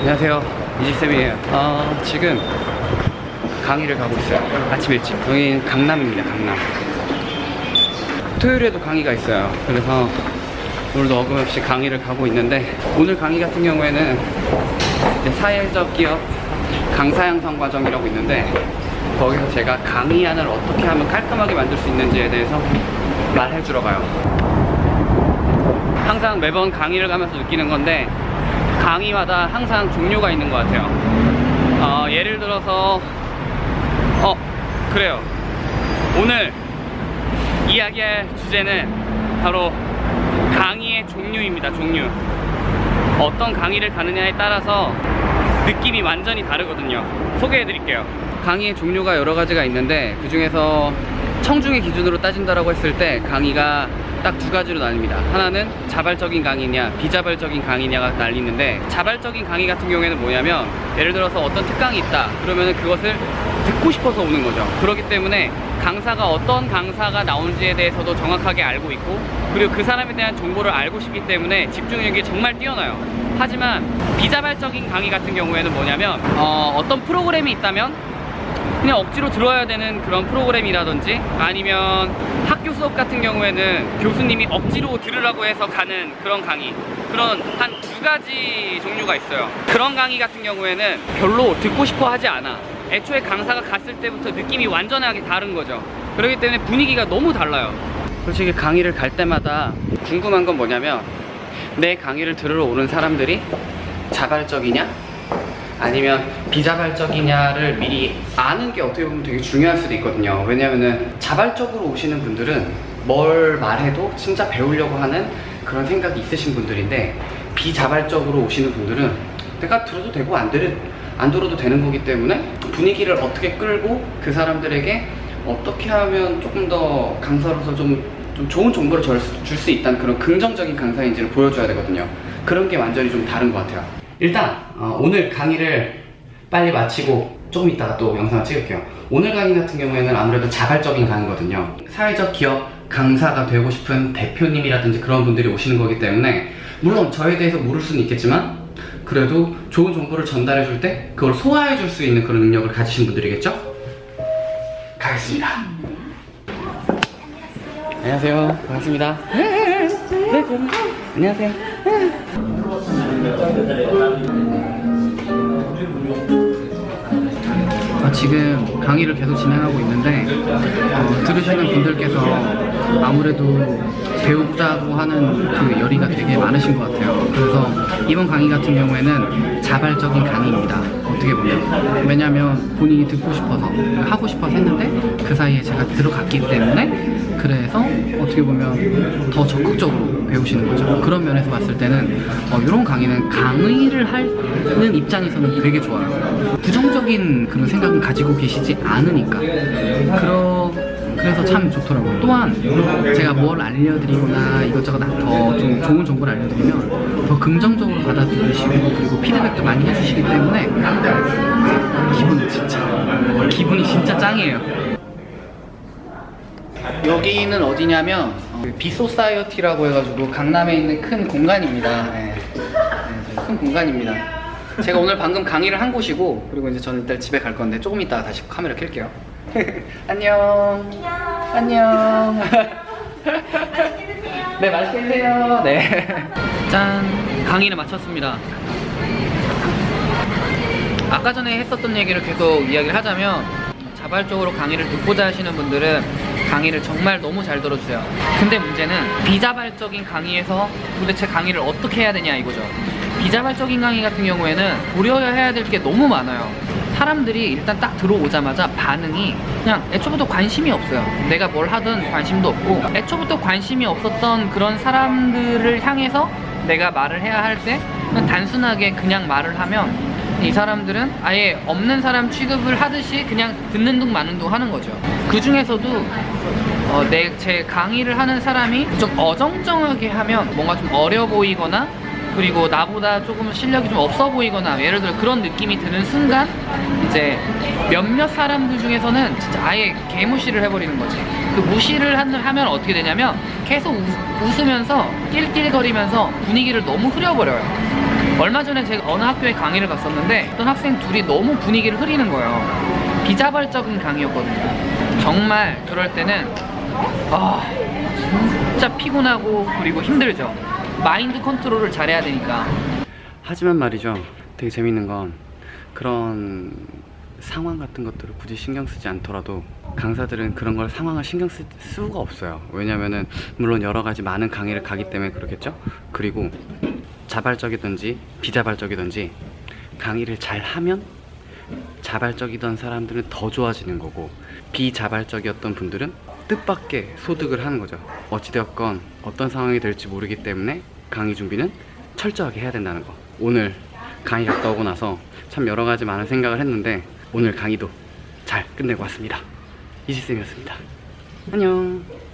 안녕하세요. 이지쌤이에요. 어, 지금 강의를 가고 있어요. 아침 일찍. 여긴 강남입니다 강남. 토요일에도 강의가 있어요. 그래서 오늘도 어김없이 강의를 가고 있는데 오늘 강의 같은 경우에는 사회적 기업 강사 양성 과정이라고 있는데 거기서 제가 강의안을 어떻게 하면 깔끔하게 만들 수 있는지에 대해서 말해 주러 가요. 항상 매번 강의를 가면서 느끼는 건데 강의마다 항상 종류가 있는 것 같아요. 어, 예를 들어서 어 그래요. 오늘 이야기할 주제는 바로 강의의 종류입니다 종류. 어떤 강의를 가느냐에 따라서 느낌이 완전히 다르거든요. 소개해 드릴게요. 강의의 종류가 여러 가지가 있는데 그 중에서 청중의 기준으로 따진다라고 했을 때 강의가 딱 두 가지로 나뉩니다. 하나는 자발적인 강의냐 비자발적인 강의냐가 나뉘는데 자발적인 강의 같은 경우에는 뭐냐면 예를 들어서 어떤 특강이 있다 그러면 그것을 듣고 싶어서 오는 거죠. 그렇기 때문에 강사가 어떤 강사가 나오는지에 대해서도 정확하게 알고 있고 그리고 그 사람에 대한 정보를 알고 싶기 때문에 집중력이 정말 뛰어나요. 하지만 비자발적인 강의 같은 경우에는 뭐냐면 어, 어떤 프로그램이 있다면 그냥 억지로 들어야 되는 그런 프로그램이라든지 아니면 학교 수업 같은 경우에는 교수님이 억지로 들으라고 해서 가는 그런 강의. 그런 한 두 가지 종류가 있어요. 그런 강의 같은 경우에는 별로 듣고 싶어 하지 않아. 애초에 강사가 갔을 때부터 느낌이 완전하게 다른 거죠. 그렇기 때문에 분위기가 너무 달라요. 솔직히 강의를 갈 때마다 궁금한 건 뭐냐면 내 강의를 들으러 오는 사람들이 자발적이냐 아니면 비자발적이냐를 미리 아는 게 어떻게 보면 되게 중요할 수도 있거든요. 왜냐면은 자발적으로 오시는 분들은 뭘 말해도 진짜 배우려고 하는 그런 생각이 있으신 분들인데 비자발적으로 오시는 분들은 내가 들어도 되고 안, 들어, 안 들어도 되는 거기 때문에 분위기를 어떻게 끌고 그 사람들에게 어떻게 하면 조금 더 강사로서 좀, 좀 좋은 정보를 줄수 있다는 그런 긍정적인 강사인지를 보여줘야 되거든요. 그런 게 완전히 좀 다른 것 같아요 일단 어, 오늘 강의를 빨리 마치고 조금 이따가 또 영상을 찍을게요. 오늘 강의 같은 경우에는 아무래도 자발적인 강의거든요. 사회적 기업 강사가 되고 싶은 대표님이라든지 그런 분들이 오시는 거기 때문에 물론 저에 대해서 모를 수는 있겠지만 그래도 좋은 정보를 전달해 줄 때 그걸 소화해 줄 수 있는 그런 능력을 가지신 분들이겠죠? 가겠습니다. 안녕하세요. 반갑습니다. 네, 안녕하세요. 어, 지금 강의를 계속 진행하고 있는데 어, 들으시는 분들께서 아무래도 배우자고 하는 그 열의가 되게 많으신 것 같아요. 그래서 이번 강의 같은 경우에는 자발적인 강의입니다 어떻게 보면. 왜냐면 본인이 듣고 싶어서 하고 싶어서 했는데 그 사이에 제가 들어갔기 때문에 그래서 어떻게 보면 더 적극적으로 배우시는 거죠. 그런 면에서 봤을 때는 어, 이런 강의는 강의를 하는 입장에서는 되게 좋아요. 부정적인 그런 생각은 가지고 계시지 않으니까. 그러, 그래서 참 좋더라고요. 또한 제가 뭘 알려드리거나 이것저것 더 좀 좋은 정보를 알려드리면 더 긍정적으로 받아들이시고 그리고 피드백도 많이 해주시기 때문에 기분 진짜 기분이 진짜 짱이에요. 여기는 어디냐면 어, 비소사이어티라고 해가지고 강남에 있는 큰 공간입니다. 네. 네, 큰 공간입니다. 제가 오늘 방금 강의를 한 곳이고 그리고 이제 저는 일단 집에 갈 건데 조금 이따 다시 카메라 켤게요 안녕. 안녕. 맛있게 드세요. 네 맛있게 드세요. 네 짠. 강의를 마쳤습니다. 아까 전에 했었던 얘기를 계속 이야기를 하자면 자발적으로 강의를 듣고자 하시는 분들은 강의를 정말 너무 잘 들어주세요. 근데 문제는 비자발적인 강의에서 도대체 강의를 어떻게 해야 되냐 이거죠. 비자발적인 강의 같은 경우에는 고려해야 해야 될게 너무 많아요 사람들이 일단 딱 들어오자마자 반응이 그냥 애초부터 관심이 없어요. 내가 뭘 하든 관심도 없고 애초부터 관심이 없었던 그런 사람들을 향해서 내가 말을 해야 할 때 단순하게 그냥 말을 하면 이 사람들은 아예 없는 사람 취급을 하듯이 그냥 듣는 둥 마는 둥 하는 거죠. 그 중에서도 어, 내 제 강의를 하는 사람이 좀 어정쩡하게 하면 뭔가 좀 어려 보이거나 그리고 나보다 조금 실력이 좀 없어 보이거나 예를 들어 그런 느낌이 드는 순간 이제 몇몇 사람들 중에서는 진짜 아예 개무시를 해버리는 거지 그 무시를 하면 어떻게 되냐면 계속 웃, 웃으면서 낄낄거리면서 분위기를 너무 흐려버려요 얼마 전에 제가 어느 학교에 강의를 갔었는데 어떤 학생 둘이 너무 분위기를 흐리는 거예요. 비자발적인 강의였거든요. 정말 그럴 때는 아 진짜 피곤하고 그리고 힘들죠. 마인드 컨트롤을 잘해야 되니까. 하지만 말이죠. 되게 재밌는 건 그런 상황 같은 것들을 굳이 신경 쓰지 않더라도 강사들은 그런 걸 상황을 신경 쓸 수가 없어요. 왜냐면은 물론 여러 가지 많은 강의를 가기 때문에 그렇겠죠. 그리고 자발적이든지 비자발적이든지 강의를 잘 하면 자발적이던 사람들은 더 좋아지는 거고 비자발적이었던 분들은 뜻밖의 소득을 하는 거죠. 어찌되었건 어떤 상황이 될지 모르기 때문에 강의 준비는 철저하게 해야 된다는 거. 오늘 강의 갔다 오고 나서 참 여러 가지 많은 생각을 했는데 오늘 강의도 잘 끝내고 왔습니다. 이지쌤이었습니다. 안녕.